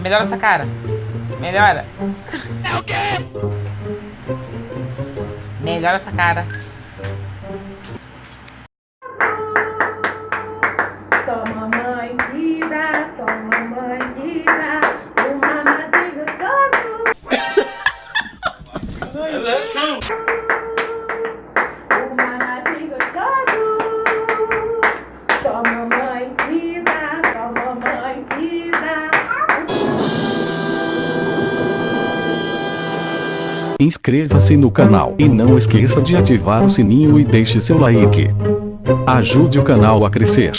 Melhora essa cara. Melhora. É o quê? Melhora essa cara. Só mamãe que dá, só mamãe que dá, o mamazinho todo. Inscreva-se no canal e não esqueça de ativar o sininho e deixe seu like. Ajude o canal a crescer.